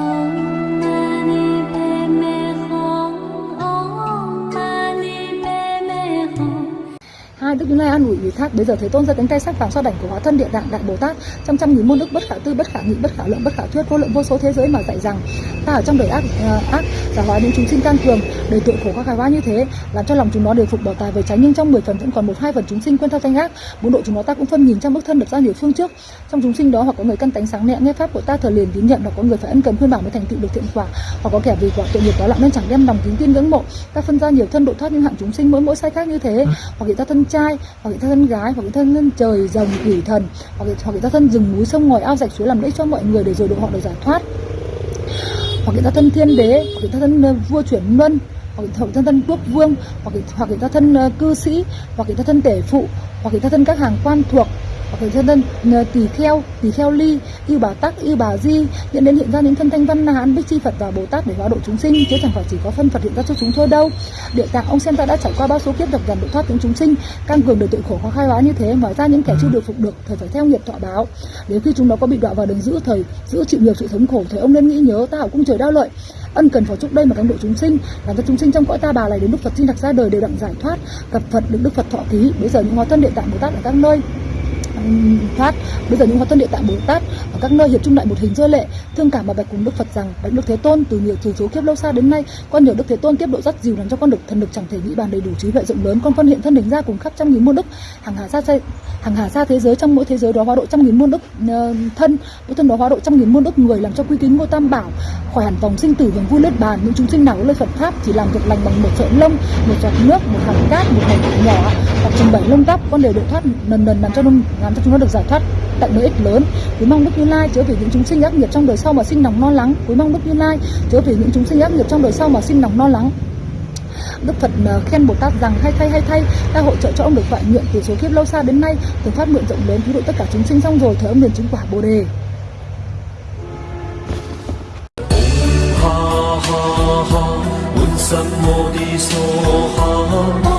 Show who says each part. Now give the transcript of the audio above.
Speaker 1: Oh.
Speaker 2: Hai đức như lai an ủi ủy thác bây giờ thế tôn giơ cánh tay sắc vàng so đảnh của hóa thân địa tạng đại bồ tát. Trong trăm nghìn môn đức bất khả tư bất khả nghị bất khả lượng bất khả thuyết vô lượng vô số thế giới mà dạy rằng ta ở trong đời ác ờ, ác giả hóa những chúng sinh can cường đời tội khổ khó khai hóa như thế làm cho lòng chúng nó đều phục bảo tài về tránh nhưng trong 10 phần vẫn còn một hai phần chúng sinh quên theo danh ác. Muốn độ chúng nó ta cũng phân nhìn trong bức thân lập ra nhiều phương trước. Trong chúng sinh đó hoặc có người căn tánh sáng nhẹ nghe pháp của ta thờ liền tín nhận hoặc có người phải ân cần khuyên bảo mới thành tựu được thiện quả hoặc có kẻ vì quả tội nghiệp đó lặng nên chẳng đem lòng kính tin ngưỡng mộ. Ta phân ra nhiều thân độ thoát những hạng chúng sinh mỗi mỗi sai khác như thế hoặc người ta thân trai hoặc người ta thân gái hoặc người ta thân trời rồng quỷ thần hoặc người, hoặc người ta thân rừng núi sông ngòi ao rạch suối làm lễ cho mọi người để rồi độ họ được giải thoát. Hoặc người ta thân thiên đế hoặc người ta thân ờ, vua chuyển luân hoặc người thân thân quốc vương hoặc người, hoặc người ta thân ờ, cư sĩ hoặc người ta thân tể phụ hoặc người ta thân các hàng quan thuộc người ta thân ờ, tỳ kheo tỳ kheo ly yêu bà tắc yêu bà di hiện đến hiện ra những thân thanh văn na hán bích chi phật và bồ tát để hóa độ chúng sinh chứ chẳng phải chỉ có phân phật hiện ra cho chúng thôi đâu. Địa tạng ông xem ta đã trải qua bao số kiếp độc dần độ thoát những chúng sinh căn cường đời tội khổ khó khai hóa như thế ngoài ra những kẻ chưa được phục được thời phải theo nghiệp thọ báo. Nếu khi chúng nó có bị đọa vào đường giữ thời giữ chịu nhiều sự thống khổ thời ông nên nghĩ nhớ ta ở cung trời đau lợi ân cần phó chúc đây mà thắng độ chúng sinh làm cho chúng sinh trong cõi ta bà này đến đức phật sinh đặc ra đời đều đặng giải thoát gặp phật được đức phật thọ ký bây giờ những hóa thân địa tạng bồ tát ở các nơi thoát bây giờ những hóa thân địa tạng bồ tát ở các nơi hiệp trung lại một hình rơi lệ, thương cảm mà bạch cùng đức phật rằng bạch đức thế tôn từ nhiều từ số kiếp lâu xa đến nay, con nhờ đức thế tôn tiếp độ rất dìu làm cho con được thần lực chẳng thể nghĩ bàn đầy đủ trí huệ rộng lớn, con phân hiện thân đỉnh ra cùng khắp trăm nghìn muôn đức, hàng hà xa xe hàng hà xa thế giới, trong mỗi thế giới đó hóa độ trăm nghìn muôn đức ờ, thân, mỗi thân đó hóa độ trăm nghìn muôn đức người làm cho quy kính ngôi tam bảo khỏi hẳn vòng sinh tử vòng vui lết bàn, những chúng sinh nào có lời Phật pháp chỉ làm việc lành bằng một sợi lông, một giọt nước, một hạt cát, một hạt nhỏ, hoặc trình bảy lông tóc, con đều độ thoát lần lần làm cho nó làm cho chúng nó được giải thoát tận lợi ích lớn. Quý mong đức như lai chứa vì những chúng sinh ác nghiệp trong đời sau mà sinh lòng lo lắng. Quý mong đức như lai chứa vì những chúng sinh ác nghiệp trong đời sau mà sinh lòng lo lắng. Đức Phật à, khen Bồ Tát rằng, hay thay hay thay, ta hỗ trợ cho ông được toại nguyện từ số kiếp lâu xa đến nay, từ phát nguyện rộng lớn cứu độ tất cả chúng sinh xong rồi thở ông liền chứng quả Bồ đề.
Speaker 3: Ha ha ha.